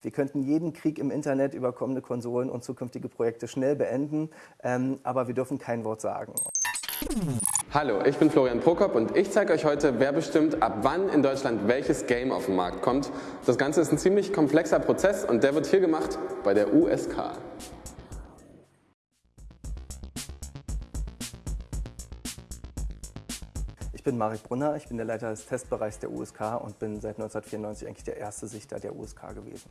Wir könnten jeden Krieg im Internet über kommende Konsolen und zukünftige Projekte schnell beenden, ähm, aber wir dürfen kein Wort sagen. Hallo, ich bin Florian Prokop und ich zeige euch heute, wer bestimmt, ab wann in Deutschland welches Game auf den Markt kommt. Das Ganze ist ein ziemlich komplexer Prozess und der wird hier gemacht bei der USK. Bin Marek Brunner, ich bin der Leiter des Testbereichs der USK und bin seit 1994 eigentlich der erste Sichter der USK gewesen.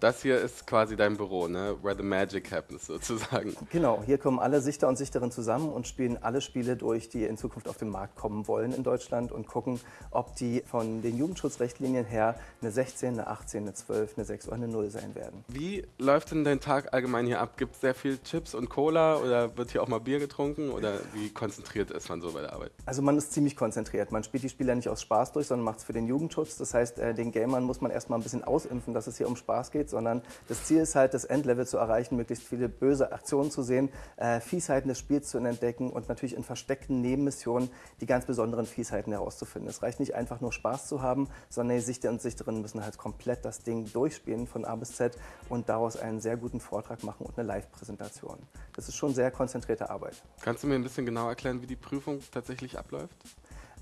Das hier ist quasi dein Büro, ne? where the magic happens sozusagen. Genau, hier kommen alle Sichter und Sichterinnen zusammen und spielen alle Spiele durch, die in Zukunft auf den Markt kommen wollen in Deutschland und gucken, ob die von den Jugendschutzrichtlinien her eine 16, eine 18, eine 12, eine 6 oder eine 0 sein werden. Wie läuft denn dein Tag allgemein hier ab? Gibt es sehr viel Chips und Cola oder wird hier auch mal Bier getrunken oder wie konzentriert ist man so bei der Arbeit? Also man ist ziemlich konzentriert. Man spielt die Spiele nicht aus Spaß durch, sondern macht es für den Jugendschutz. Das heißt, äh, den Gamern muss man erstmal ein bisschen ausimpfen, dass es hier um Spaß geht geht, sondern das Ziel ist halt, das Endlevel zu erreichen, möglichst viele böse Aktionen zu sehen, äh, Fiesheiten des Spiels zu entdecken und natürlich in versteckten Nebenmissionen die ganz besonderen Fiesheiten herauszufinden. Es reicht nicht einfach nur Spaß zu haben, sondern die Sichter und Sichterinnen müssen halt komplett das Ding durchspielen von A bis Z und daraus einen sehr guten Vortrag machen und eine Live-Präsentation. Das ist schon sehr konzentrierte Arbeit. Kannst du mir ein bisschen genau erklären, wie die Prüfung tatsächlich abläuft?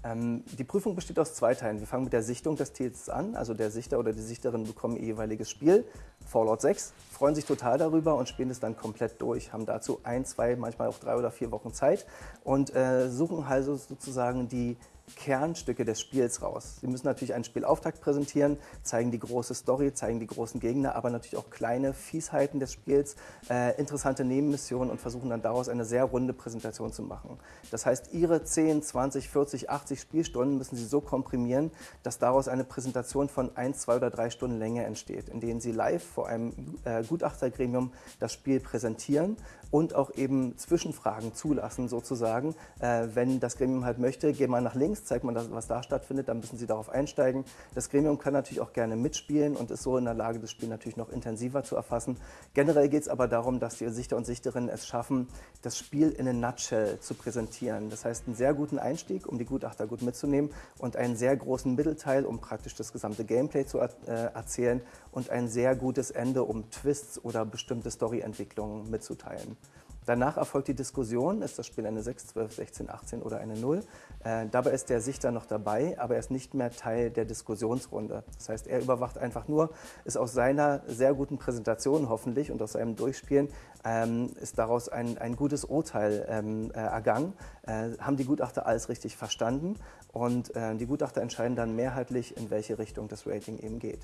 Ähm, die Prüfung besteht aus zwei Teilen. Wir fangen mit der Sichtung des Titels an. Also der Sichter oder die Sichterin bekommen ihr jeweiliges Spiel, Fallout 6, freuen sich total darüber und spielen es dann komplett durch, haben dazu ein, zwei, manchmal auch drei oder vier Wochen Zeit und äh, suchen also sozusagen die Kernstücke des Spiels raus. Sie müssen natürlich einen Spielauftakt präsentieren, zeigen die große Story, zeigen die großen Gegner, aber natürlich auch kleine Fiesheiten des Spiels, äh, interessante Nebenmissionen und versuchen dann daraus eine sehr runde Präsentation zu machen. Das heißt, Ihre 10, 20, 40, 80 Spielstunden müssen Sie so komprimieren, dass daraus eine Präsentation von 1, 2 oder 3 Stunden Länge entsteht, in denen Sie live vor einem äh, Gutachtergremium das Spiel präsentieren und auch eben Zwischenfragen zulassen sozusagen. Äh, wenn das Gremium halt möchte, gehen wir nach links, zeigt man, was da stattfindet, dann müssen Sie darauf einsteigen. Das Gremium kann natürlich auch gerne mitspielen und ist so in der Lage, das Spiel natürlich noch intensiver zu erfassen. Generell geht es aber darum, dass die Sichter und Sichterinnen es schaffen, das Spiel in a nutshell zu präsentieren. Das heißt, einen sehr guten Einstieg, um die Gutachter gut mitzunehmen und einen sehr großen Mittelteil, um praktisch das gesamte Gameplay zu äh, erzählen und ein sehr gutes Ende, um Twists oder bestimmte Storyentwicklungen mitzuteilen. Danach erfolgt die Diskussion, ist das Spiel eine 6, 12, 16, 18 oder eine 0. Äh, dabei ist der Sichter noch dabei, aber er ist nicht mehr Teil der Diskussionsrunde. Das heißt, er überwacht einfach nur, ist aus seiner sehr guten Präsentation hoffentlich und aus seinem Durchspielen, ähm, ist daraus ein, ein gutes Urteil ähm, äh, ergangen. Äh, haben die Gutachter alles richtig verstanden und äh, die Gutachter entscheiden dann mehrheitlich, in welche Richtung das Rating eben geht.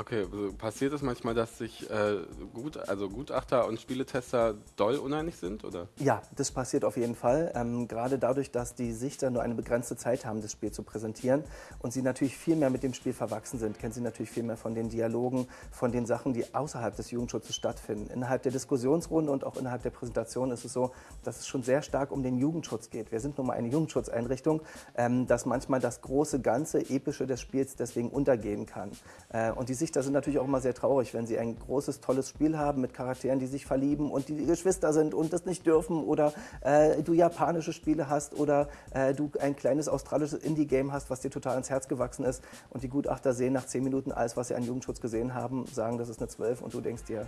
Okay, also passiert es manchmal, dass sich äh, gut, also Gutachter und Spieletester doll uneinig sind, oder? Ja, das passiert auf jeden Fall. Ähm, gerade dadurch, dass die Sichter nur eine begrenzte Zeit haben, das Spiel zu präsentieren und sie natürlich viel mehr mit dem Spiel verwachsen sind, kennen sie natürlich viel mehr von den Dialogen, von den Sachen, die außerhalb des Jugendschutzes stattfinden. Innerhalb der Diskussionsrunde und auch innerhalb der Präsentation ist es so, dass es schon sehr stark um den Jugendschutz geht. Wir sind nun mal eine Jugendschutzeinrichtung, ähm, dass manchmal das große Ganze, Epische des Spiels deswegen untergehen kann. Äh, und die Sichter sind natürlich auch immer sehr traurig, wenn sie ein großes, tolles Spiel haben mit Charakteren, die sich verlieben und die Geschwister sind und das nicht dürfen oder äh, du japanische Spiele hast oder äh, du ein kleines australisches Indie-Game hast, was dir total ins Herz gewachsen ist und die Gutachter sehen nach zehn Minuten alles, was sie an Jugendschutz gesehen haben, sagen, das ist eine 12 und du denkst dir,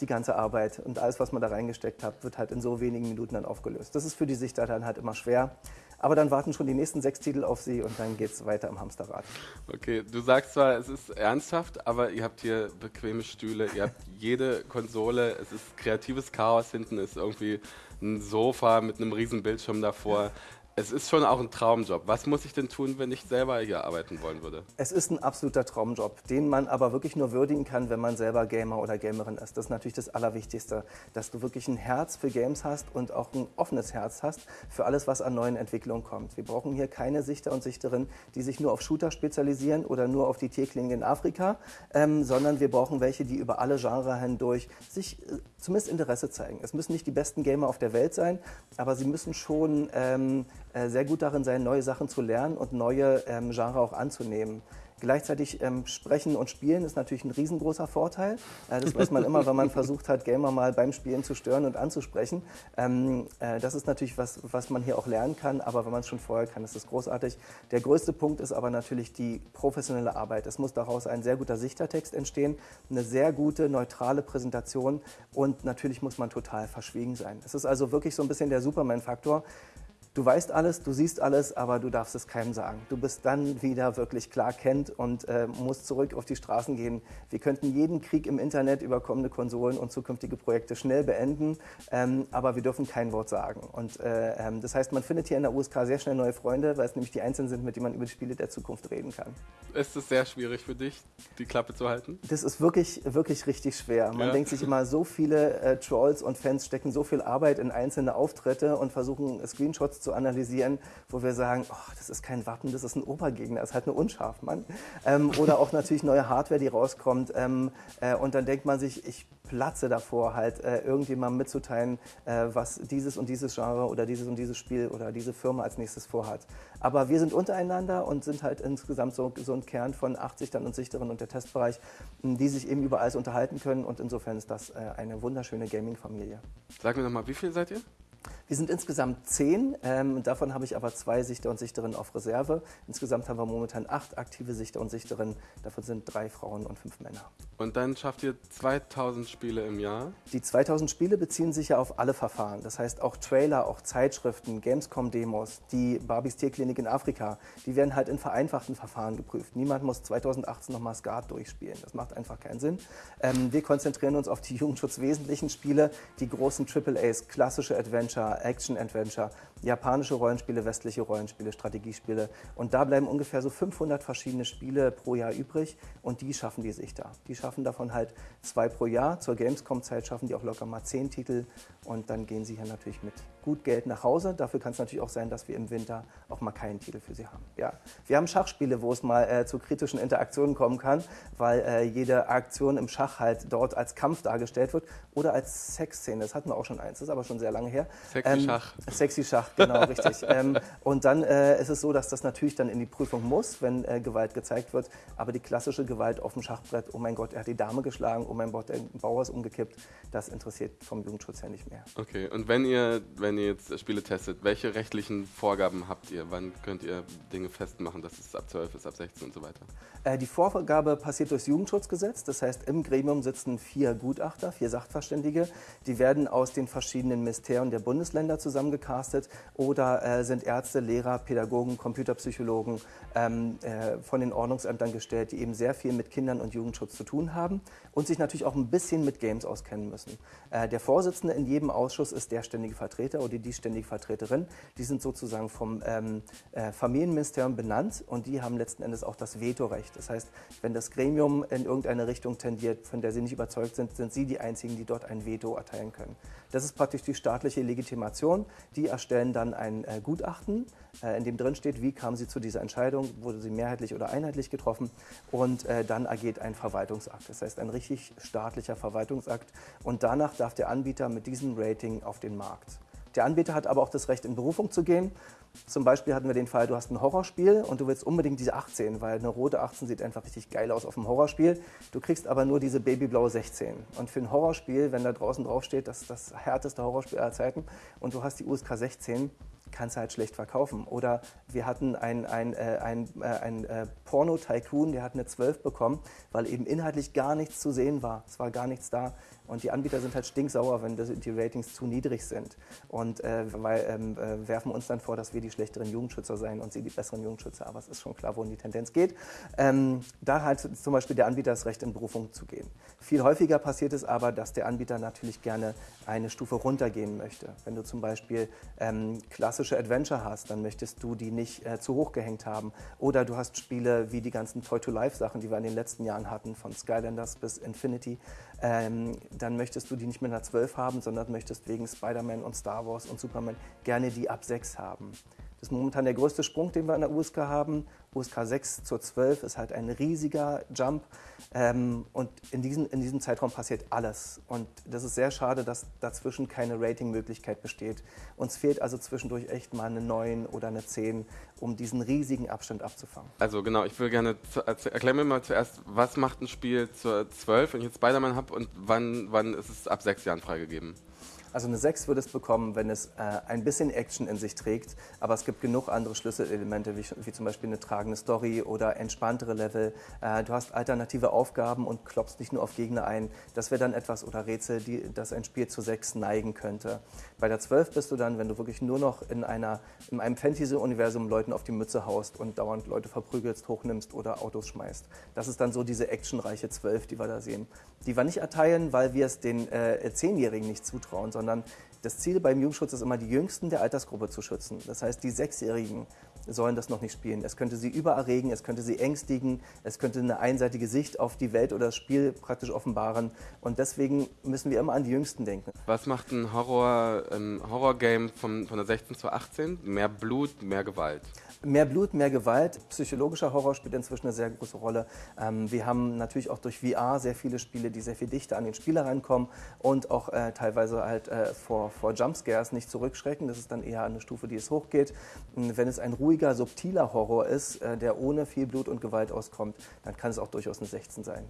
die ganze Arbeit und alles, was man da reingesteckt hat, wird halt in so wenigen Minuten dann aufgelöst. Das ist für die Sichter dann halt immer schwer. Aber dann warten schon die nächsten sechs Titel auf Sie und dann geht es weiter im Hamsterrad. Okay, du sagst zwar, es ist ernsthaft, aber ihr habt hier bequeme Stühle, ihr habt jede Konsole, es ist kreatives Chaos, hinten ist irgendwie ein Sofa mit einem riesen Bildschirm davor es ist schon auch ein Traumjob. Was muss ich denn tun, wenn ich selber hier arbeiten wollen würde? Es ist ein absoluter Traumjob, den man aber wirklich nur würdigen kann, wenn man selber Gamer oder Gamerin ist. Das ist natürlich das Allerwichtigste, dass du wirklich ein Herz für Games hast und auch ein offenes Herz hast für alles, was an neuen Entwicklungen kommt. Wir brauchen hier keine Sichter und Sichterinnen, die sich nur auf Shooter spezialisieren oder nur auf die Tierklinge in Afrika, ähm, sondern wir brauchen welche, die über alle Genres hindurch sich äh, zumindest Interesse zeigen. Es müssen nicht die besten Gamer auf der Welt sein, aber sie müssen schon ähm, äh, sehr gut darin sein, neue Sachen zu lernen und neue ähm, Genre auch anzunehmen. Gleichzeitig ähm, sprechen und spielen ist natürlich ein riesengroßer Vorteil. Äh, das weiß man immer, wenn man versucht hat, Gamer mal beim Spielen zu stören und anzusprechen. Ähm, äh, das ist natürlich was, was man hier auch lernen kann, aber wenn man es schon vorher kann, ist das großartig. Der größte Punkt ist aber natürlich die professionelle Arbeit. Es muss daraus ein sehr guter Sichtertext entstehen, eine sehr gute, neutrale Präsentation und natürlich muss man total verschwiegen sein. Es ist also wirklich so ein bisschen der Superman-Faktor. Du weißt alles, du siehst alles, aber du darfst es keinem sagen. Du bist dann wieder wirklich klar kennt und äh, musst zurück auf die Straßen gehen. Wir könnten jeden Krieg im Internet über kommende Konsolen und zukünftige Projekte schnell beenden, ähm, aber wir dürfen kein Wort sagen. Und äh, ähm, das heißt, man findet hier in der USK sehr schnell neue Freunde, weil es nämlich die Einzelnen sind, mit denen man über die Spiele der Zukunft reden kann. Ist es sehr schwierig für dich, die Klappe zu halten? Das ist wirklich, wirklich richtig schwer. Man ja. denkt sich immer, so viele äh, Trolls und Fans stecken so viel Arbeit in einzelne Auftritte und versuchen Screenshots zu analysieren, wo wir sagen, oh, das ist kein Wappen, das ist ein Obergegner, das ist halt eine Unscharfmann. Ähm, oder auch natürlich neue Hardware, die rauskommt. Ähm, äh, und dann denkt man sich, ich platze davor, halt äh, irgendjemandem mitzuteilen, äh, was dieses und dieses Genre oder dieses und dieses Spiel oder diese Firma als nächstes vorhat. Aber wir sind untereinander und sind halt insgesamt so, so ein Kern von 80 dann und Sichteren und der Testbereich, die sich eben über alles unterhalten können. Und insofern ist das äh, eine wunderschöne Gaming-Familie. Sag mir nochmal, wie viel seid ihr? Wir sind insgesamt zehn, ähm, davon habe ich aber zwei Sichter und Sichterinnen auf Reserve. Insgesamt haben wir momentan acht aktive Sichter und Sichterinnen, davon sind drei Frauen und fünf Männer. Und dann schafft ihr 2000 Spiele im Jahr? Die 2000 Spiele beziehen sich ja auf alle Verfahren. Das heißt auch Trailer, auch Zeitschriften, Gamescom-Demos, die Barbies Tierklinik in Afrika, die werden halt in vereinfachten Verfahren geprüft. Niemand muss 2018 nochmal Skat durchspielen. Das macht einfach keinen Sinn. Ähm, wir konzentrieren uns auf die jugendschutzwesentlichen Spiele, die großen AAAs, klassische Adventure, Action-Adventure, japanische Rollenspiele, westliche Rollenspiele, Strategiespiele. Und da bleiben ungefähr so 500 verschiedene Spiele pro Jahr übrig und die schaffen die sich da. Die schaffen davon halt zwei pro Jahr. Zur Gamescom-Zeit schaffen die auch locker mal zehn Titel und dann gehen sie hier natürlich mit gut Geld nach Hause. Dafür kann es natürlich auch sein, dass wir im Winter auch mal keinen Titel für sie haben. Ja. Wir haben Schachspiele, wo es mal äh, zu kritischen Interaktionen kommen kann, weil äh, jede Aktion im Schach halt dort als Kampf dargestellt wird oder als Sexszene. Das hatten wir auch schon eins, das ist aber schon sehr lange her. Sexy ähm, Schach. Sexy Schach, genau, richtig. Ähm, und dann äh, ist es so, dass das natürlich dann in die Prüfung muss, wenn äh, Gewalt gezeigt wird. Aber die klassische Gewalt auf dem Schachbrett, oh mein Gott, er hat die Dame geschlagen, oh mein Gott, der Bauer ist umgekippt, das interessiert vom Jugendschutz her nicht mehr. Okay, und wenn ihr, wenn ihr jetzt Spiele testet, welche rechtlichen Vorgaben habt ihr? Wann könnt ihr Dinge festmachen, dass es ab 12 ist, ab 16 und so weiter? Äh, die Vorgabe passiert durchs Jugendschutzgesetz. Das heißt, im Gremium sitzen vier Gutachter, vier Sachverständige. Die werden aus den verschiedenen Ministerien der Bundesländer zusammengecastet oder äh, sind Ärzte, Lehrer, Pädagogen, Computerpsychologen ähm, äh, von den Ordnungsämtern gestellt, die eben sehr viel mit Kindern und Jugendschutz zu tun haben und sich natürlich auch ein bisschen mit Games auskennen müssen. Äh, der Vorsitzende in jedem Ausschuss ist der ständige Vertreter oder die ständige Vertreterin. Die sind sozusagen vom ähm, äh, Familienministerium benannt und die haben letzten Endes auch das Vetorecht. Das heißt, wenn das Gremium in irgendeine Richtung tendiert, von der sie nicht überzeugt sind, sind sie die Einzigen, die dort ein Veto erteilen können. Das ist praktisch die staatliche Legitimation. Die erstellen dann ein äh, Gutachten, äh, in dem drin steht, wie kamen sie zu dieser Entscheidung, wurde sie mehrheitlich oder einheitlich getroffen und äh, dann ergeht ein Verwaltungsakt. Das heißt, ein richtig staatlicher Verwaltungsakt und danach darf der Anbieter mit diesem Rating auf den Markt. Der Anbieter hat aber auch das Recht, in Berufung zu gehen. Zum Beispiel hatten wir den Fall, du hast ein Horrorspiel und du willst unbedingt diese 18, weil eine rote 18 sieht einfach richtig geil aus auf dem Horrorspiel. Du kriegst aber nur diese babyblaue 16. Und für ein Horrorspiel, wenn da draußen draufsteht, das ist das härteste Horrorspiel aller Zeiten und du hast die USK 16, kannst du halt schlecht verkaufen. Oder wir hatten einen ein, äh, ein, äh, ein äh, Porno-Tycoon, der hat eine 12 bekommen, weil eben inhaltlich gar nichts zu sehen war. Es war gar nichts da. Und die Anbieter sind halt stinksauer, wenn die Ratings zu niedrig sind. Und äh, weil, ähm, äh, werfen uns dann vor, dass wir die schlechteren Jugendschützer seien und sie die besseren Jugendschützer. Aber es ist schon klar, wohin die Tendenz geht. Ähm, da hat zum Beispiel der Anbieter das Recht, in Berufung zu gehen. Viel häufiger passiert es aber, dass der Anbieter natürlich gerne eine Stufe runtergehen möchte. Wenn du zum Beispiel ähm, klassische Adventure hast, dann möchtest du die nicht äh, zu hoch gehängt haben. Oder du hast Spiele wie die ganzen Toy-to-Life-Sachen, die wir in den letzten Jahren hatten, von Skylanders bis Infinity ähm, dann möchtest du die nicht mit einer 12 haben, sondern möchtest wegen Spider-Man und Star Wars und Superman gerne die ab 6 haben. Ist momentan der größte Sprung, den wir an der USK haben. USK 6 zur 12 ist halt ein riesiger Jump. Ähm, und in, diesen, in diesem Zeitraum passiert alles. Und das ist sehr schade, dass dazwischen keine Ratingmöglichkeit besteht. Uns fehlt also zwischendurch echt mal eine 9 oder eine 10, um diesen riesigen Abstand abzufangen. Also genau, ich will gerne, erklär mir mal zuerst, was macht ein Spiel zur 12, wenn ich jetzt Spider-Man habe und wann, wann ist es ab sechs Jahren freigegeben? Also eine 6 würde es bekommen, wenn es äh, ein bisschen Action in sich trägt, aber es gibt genug andere Schlüsselelemente, wie, wie zum Beispiel eine tragende Story oder entspanntere Level. Äh, du hast alternative Aufgaben und klopfst nicht nur auf Gegner ein. Das wäre dann etwas oder Rätsel, die, das ein Spiel zu 6 neigen könnte. Bei der 12 bist du dann, wenn du wirklich nur noch in, einer, in einem Fantasy-Universum Leuten auf die Mütze haust und dauernd Leute verprügelst, hochnimmst oder Autos schmeißt. Das ist dann so diese actionreiche 12, die wir da sehen. Die wir nicht erteilen, weil wir es den äh, Zehnjährigen nicht zutrauen, sondern sondern das Ziel beim Jugendschutz ist immer, die Jüngsten der Altersgruppe zu schützen. Das heißt, die Sechsjährigen sollen das noch nicht spielen. Es könnte sie übererregen, es könnte sie ängstigen, es könnte eine einseitige Sicht auf die Welt oder das Spiel praktisch offenbaren. Und deswegen müssen wir immer an die Jüngsten denken. Was macht ein Horror, ein Horror-Game von, von der 16 zu 18? Mehr Blut, mehr Gewalt? Mehr Blut, mehr Gewalt. Psychologischer Horror spielt inzwischen eine sehr große Rolle. Ähm, wir haben natürlich auch durch VR sehr viele Spiele, die sehr viel dichter an den Spieler rankommen und auch äh, teilweise halt äh, vor, vor Jumpscares nicht zurückschrecken. Das ist dann eher eine Stufe, die es hochgeht. Wenn es ein ruhiger, subtiler Horror ist, äh, der ohne viel Blut und Gewalt auskommt, dann kann es auch durchaus eine 16 sein.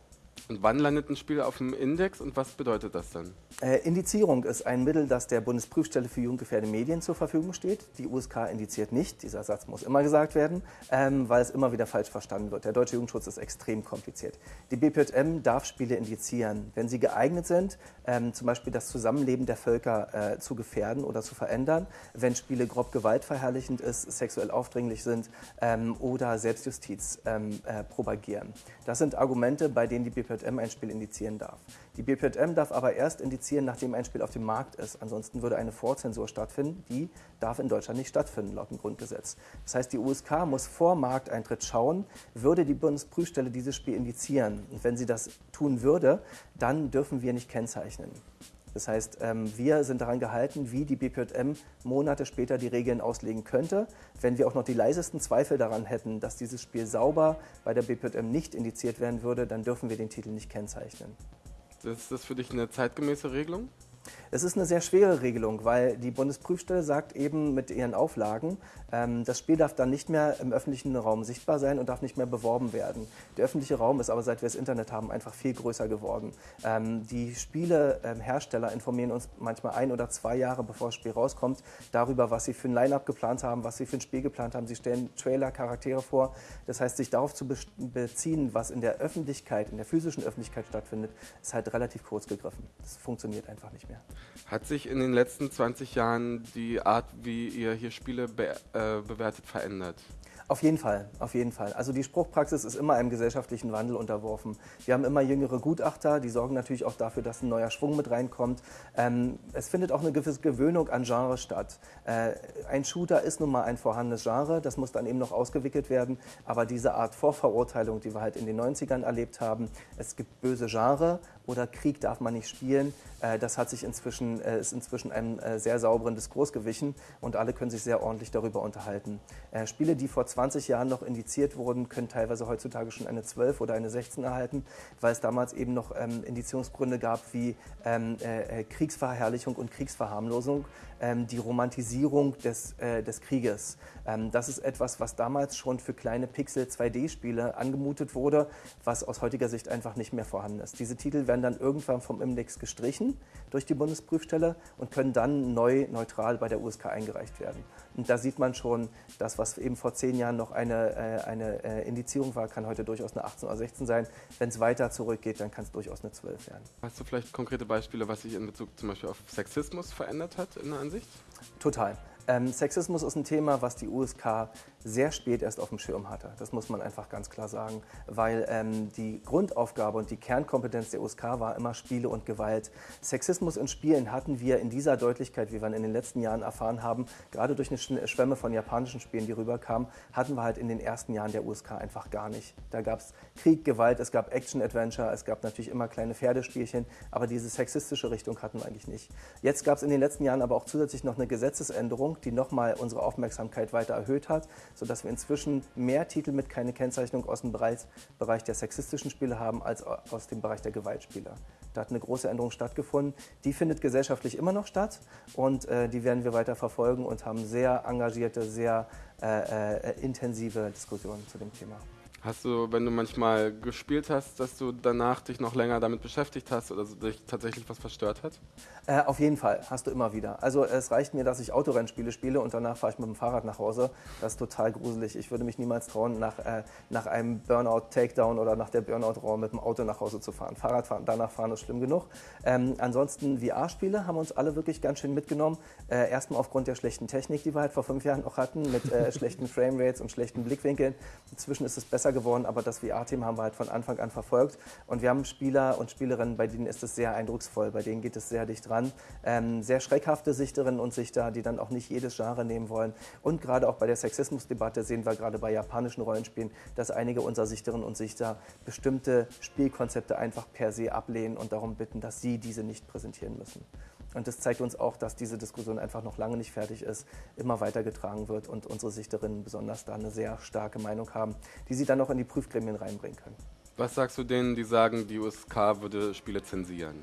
Und wann landet ein Spiel auf dem Index und was bedeutet das dann? Äh, Indizierung ist ein Mittel, das der Bundesprüfstelle für jugendgefährdende Medien zur Verfügung steht. Die USK indiziert nicht. Dieser Satz muss immer gesagt werden, ähm, weil es immer wieder falsch verstanden wird. Der deutsche Jugendschutz ist extrem kompliziert. Die BPJM darf Spiele indizieren, wenn sie geeignet sind, ähm, zum Beispiel das Zusammenleben der Völker äh, zu gefährden oder zu verändern, wenn Spiele grob gewaltverherrlichend ist, sexuell aufdringlich sind ähm, oder Selbstjustiz ähm, äh, propagieren. Das sind Argumente, bei denen die BPJM BPJM ein Spiel indizieren darf. Die BPJM darf aber erst indizieren, nachdem ein Spiel auf dem Markt ist. Ansonsten würde eine Vorzensur stattfinden. Die darf in Deutschland nicht stattfinden, laut dem Grundgesetz. Das heißt, die USK muss vor Markteintritt schauen, würde die Bundesprüfstelle dieses Spiel indizieren. Und wenn sie das tun würde, dann dürfen wir nicht kennzeichnen. Das heißt, ähm, wir sind daran gehalten, wie die BPJM Monate später die Regeln auslegen könnte. Wenn wir auch noch die leisesten Zweifel daran hätten, dass dieses Spiel sauber bei der BPJM nicht indiziert werden würde, dann dürfen wir den Titel nicht kennzeichnen. Ist das für dich eine zeitgemäße Regelung? Es ist eine sehr schwere Regelung, weil die Bundesprüfstelle sagt eben mit ihren Auflagen, ähm, das Spiel darf dann nicht mehr im öffentlichen Raum sichtbar sein und darf nicht mehr beworben werden. Der öffentliche Raum ist aber, seit wir das Internet haben, einfach viel größer geworden. Ähm, die Spielehersteller informieren uns manchmal ein oder zwei Jahre, bevor das Spiel rauskommt, darüber, was sie für ein Line-Up geplant haben, was sie für ein Spiel geplant haben. Sie stellen Trailer, Charaktere vor. Das heißt, sich darauf zu beziehen, was in der Öffentlichkeit, in der physischen Öffentlichkeit stattfindet, ist halt relativ kurz gegriffen. Das funktioniert einfach nicht mehr. Hat sich in den letzten 20 Jahren die Art, wie ihr hier Spiele be äh, bewertet, verändert? Auf jeden Fall, auf jeden Fall. Also die Spruchpraxis ist immer einem gesellschaftlichen Wandel unterworfen. Wir haben immer jüngere Gutachter, die sorgen natürlich auch dafür, dass ein neuer Schwung mit reinkommt. Ähm, es findet auch eine gewisse Gewöhnung an Genres statt. Äh, ein Shooter ist nun mal ein vorhandenes Genre, das muss dann eben noch ausgewickelt werden. Aber diese Art Vorverurteilung, die wir halt in den 90ern erlebt haben, es gibt böse Genre oder Krieg darf man nicht spielen, äh, das hat sich inzwischen, äh, ist inzwischen einem äh, sehr sauberen Diskurs gewichen und alle können sich sehr ordentlich darüber unterhalten. Äh, Spiele, die vor 20 Jahren noch indiziert wurden, können teilweise heutzutage schon eine 12 oder eine 16 erhalten, weil es damals eben noch ähm, Indizierungsgründe gab wie ähm, äh, äh Kriegsverherrlichung und Kriegsverharmlosung, ähm, die Romantisierung des, äh, des Krieges. Ähm, das ist etwas, was damals schon für kleine Pixel-2D-Spiele angemutet wurde, was aus heutiger Sicht einfach nicht mehr vorhanden ist. Diese Titel werden dann irgendwann vom Index gestrichen durch die Bundesprüfstelle und können dann neu neutral bei der USK eingereicht werden. Und da sieht man schon, das, was eben vor zehn Jahren noch eine, äh, eine äh, Indizierung war, kann heute durchaus eine 18 oder 16 sein. Wenn es weiter zurückgeht, dann kann es durchaus eine 12 werden. Hast du vielleicht konkrete Beispiele, was sich in Bezug zum Beispiel auf Sexismus verändert hat in der Ansicht? Total. Ähm, Sexismus ist ein Thema, was die USK sehr spät erst auf dem Schirm hatte. Das muss man einfach ganz klar sagen, weil ähm, die Grundaufgabe und die Kernkompetenz der USK war immer Spiele und Gewalt. Sexismus in Spielen hatten wir in dieser Deutlichkeit, wie wir in den letzten Jahren erfahren haben, gerade durch eine Schwemme von japanischen Spielen, die rüberkamen, hatten wir halt in den ersten Jahren der USK einfach gar nicht. Da gab es Krieg, Gewalt, es gab Action-Adventure, es gab natürlich immer kleine Pferdespielchen, aber diese sexistische Richtung hatten wir eigentlich nicht. Jetzt gab es in den letzten Jahren aber auch zusätzlich noch eine Gesetzesänderung, die nochmal unsere Aufmerksamkeit weiter erhöht hat, sodass wir inzwischen mehr Titel mit keine Kennzeichnung aus dem Bereich, der sexistischen Spiele haben als aus dem Bereich der Gewaltspiele. Da hat eine große Änderung stattgefunden. Die findet gesellschaftlich immer noch statt und äh, die werden wir weiter verfolgen und haben sehr engagierte, sehr äh, äh, intensive Diskussionen zu dem Thema. Hast du, wenn du manchmal gespielt hast, dass du danach dich noch länger damit beschäftigt hast oder dich tatsächlich was verstört hat? Äh, auf jeden Fall, hast du immer wieder. Also es reicht mir, dass ich Autorennspiele spiele und danach fahre ich mit dem Fahrrad nach Hause. Das ist total gruselig. Ich würde mich niemals trauen, nach, äh, nach einem Burnout-Takedown oder nach der Burnout-Raum mit dem Auto nach Hause zu fahren. Fahrradfahren, danach fahren ist schlimm genug. Ähm, ansonsten VR-Spiele haben uns alle wirklich ganz schön mitgenommen. Äh, erstmal aufgrund der schlechten Technik, die wir halt vor fünf Jahren noch hatten, mit äh, schlechten Framerates und schlechten Blickwinkeln. Inzwischen ist es besser geworden, aber das VR-Team haben wir halt von Anfang an verfolgt. Und wir haben Spieler und Spielerinnen, bei denen ist es sehr eindrucksvoll, bei denen geht es sehr dicht dran. Ähm, sehr schreckhafte Sichterinnen und Sichter, die dann auch nicht jedes Genre nehmen wollen. Und gerade auch bei der Sexismusdebatte sehen wir gerade bei japanischen Rollenspielen, dass einige unserer Sichterinnen und Sichter bestimmte Spielkonzepte einfach per se ablehnen und darum bitten, dass sie diese nicht präsentieren müssen. Und das zeigt uns auch, dass diese Diskussion einfach noch lange nicht fertig ist, immer weitergetragen wird und unsere Sichterinnen besonders da eine sehr starke Meinung haben, die sie dann auch in die Prüfgremien reinbringen können. Was sagst du denen, die sagen, die USK würde Spiele zensieren?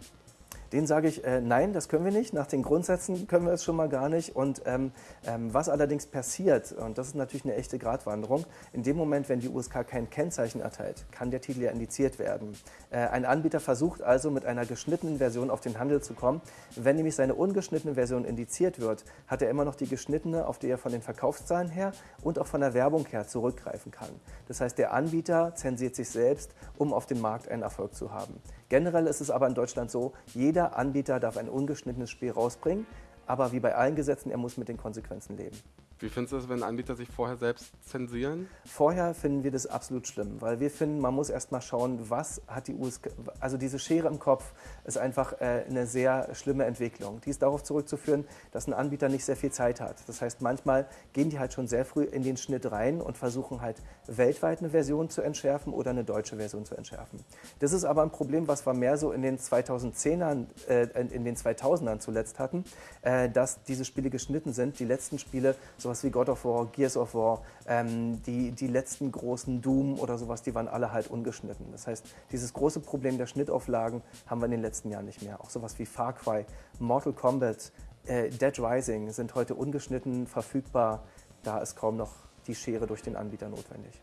Den sage ich, äh, nein, das können wir nicht. Nach den Grundsätzen können wir es schon mal gar nicht. Und ähm, ähm, was allerdings passiert, und das ist natürlich eine echte Gratwanderung, in dem Moment, wenn die USK kein Kennzeichen erteilt, kann der Titel ja indiziert werden. Äh, ein Anbieter versucht also mit einer geschnittenen Version auf den Handel zu kommen. Wenn nämlich seine ungeschnittene Version indiziert wird, hat er immer noch die geschnittene, auf die er von den Verkaufszahlen her und auch von der Werbung her zurückgreifen kann. Das heißt, der Anbieter zensiert sich selbst, um auf dem Markt einen Erfolg zu haben. Generell ist es aber in Deutschland so, jeder Anbieter darf ein ungeschnittenes Spiel rausbringen, aber wie bei allen Gesetzen, er muss mit den Konsequenzen leben. Wie findest du es, wenn Anbieter sich vorher selbst zensieren? Vorher finden wir das absolut schlimm, weil wir finden, man muss erst mal schauen, was hat die USK, also diese Schere im Kopf ist einfach äh, eine sehr schlimme Entwicklung. Die ist darauf zurückzuführen, dass ein Anbieter nicht sehr viel Zeit hat. Das heißt, manchmal gehen die halt schon sehr früh in den Schnitt rein und versuchen halt weltweit eine Version zu entschärfen oder eine deutsche Version zu entschärfen. Das ist aber ein Problem, was wir mehr so in den 2010ern, äh, in den 2000ern zuletzt hatten, äh, dass diese Spiele geschnitten sind. Die letzten Spiele, so sowas wie God of War, Gears of War, ähm, die, die letzten großen Doom oder sowas, die waren alle halt ungeschnitten. Das heißt, dieses große Problem der Schnittauflagen haben wir in den letzten Jahren nicht mehr. Auch sowas wie Far Cry, Mortal Kombat, äh, Dead Rising sind heute ungeschnitten verfügbar. Da ist kaum noch die Schere durch den Anbieter notwendig.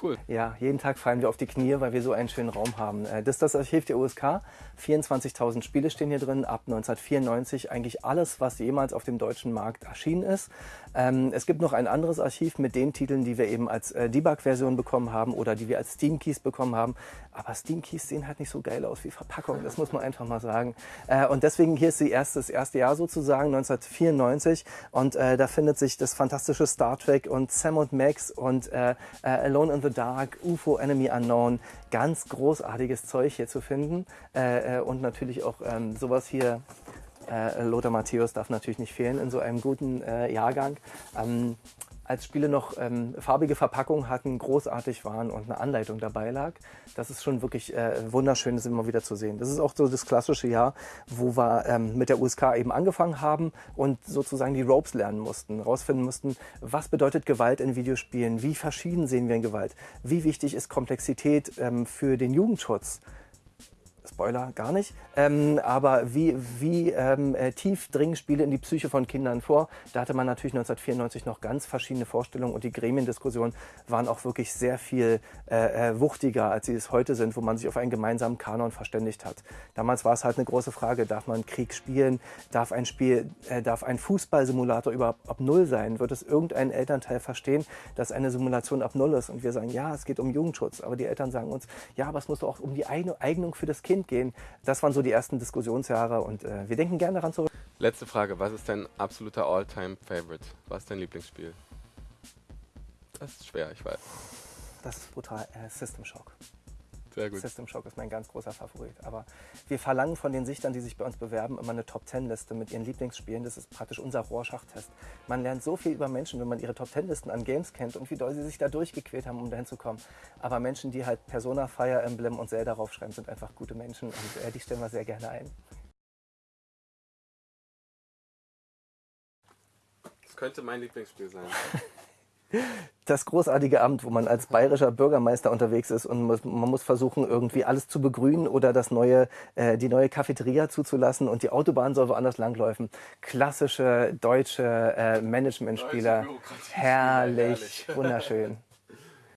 Cool. Ja, jeden Tag fallen wir auf die Knie, weil wir so einen schönen Raum haben. Äh, das ist das Archiv der USK. 24.000 Spiele stehen hier drin, ab 1994 eigentlich alles, was jemals auf dem deutschen Markt erschienen ist. Ähm, es gibt noch ein anderes Archiv mit den Titeln, die wir eben als äh, Debug-Version bekommen haben oder die wir als Steam-Keys bekommen haben. Aber Steam-Keys sehen halt nicht so geil aus wie Verpackungen, das muss man einfach mal sagen. Äh, und deswegen hier ist die erste, das erste Jahr sozusagen, 1994. Und da findet sich das fantastische Star Trek und Sam und Max und Alone in the Dark, UFO Enemy Unknown, ganz großartiges Zeug hier zu finden. Äh, äh, und natürlich auch ähm, sowas hier, äh, Lothar Matthäus darf natürlich nicht fehlen in so einem guten äh, Jahrgang. Ähm, als Spiele noch ähm, farbige Verpackungen hatten, großartig waren und eine Anleitung dabei lag. Das ist schon wirklich äh, wunderschön, das immer wieder zu sehen. Das ist auch so das klassische Jahr, wo wir ähm, mit der USK eben angefangen haben und sozusagen die Ropes lernen mussten, rausfinden mussten, was bedeutet Gewalt in Videospielen, wie verschieden sehen wir in Gewalt, wie wichtig ist Komplexität ähm, für den Jugendschutz. Spoiler gar nicht. Ähm, aber wie, wie ähm, äh, tief dringen Spiele in die Psyche von Kindern vor? Da hatte man natürlich 1994 noch ganz verschiedene Vorstellungen und die Gremiendiskussionen waren auch wirklich sehr viel äh, äh, wuchtiger, als sie es heute sind, wo man sich auf einen gemeinsamen Kanon verständigt hat. Damals war es halt eine große Frage, darf man Krieg spielen? Darf ein Spiel, äh, darf ein Fußballsimulator überhaupt ab Null sein? Wird es irgendein Elternteil verstehen, dass eine Simulation ab Null ist? Und wir sagen, ja, es geht um Jugendschutz. Aber die Eltern sagen uns, ja, aber es muss doch auch um die Eignung für das Kind Kind gehen. Das waren so die ersten Diskussionsjahre und äh, wir denken gerne daran zurück. Letzte Frage, was ist dein absoluter All-Time-Favorite? Was ist dein Lieblingsspiel? Das ist schwer, ich weiß. Das ist brutal. Äh, System Shock. Sehr gut. System Shock ist mein ganz großer Favorit. Aber wir verlangen von den Sichtern, die sich bei uns bewerben, immer eine Top-10-Liste mit ihren Lieblingsspielen. Das ist praktisch unser Rohrschachtest. Man lernt so viel über Menschen, wenn man ihre Top-10-Listen an Games kennt und wie doll sie sich da durchgequält haben, um dahin zu kommen. Aber Menschen, die halt Persona, Fire Emblem und Zelda raufschreiben, sind einfach gute Menschen und äh, die stellen wir sehr gerne ein. Das könnte mein Lieblingsspiel sein. das großartige Amt, wo man als bayerischer Bürgermeister unterwegs ist und muss, man muss versuchen, irgendwie alles zu begrünen oder das neue, äh, die neue Cafeteria zuzulassen und die Autobahn soll woanders langläufen. Klassische deutsche äh, Managementspieler. Herrlich, herrlich, wunderschön.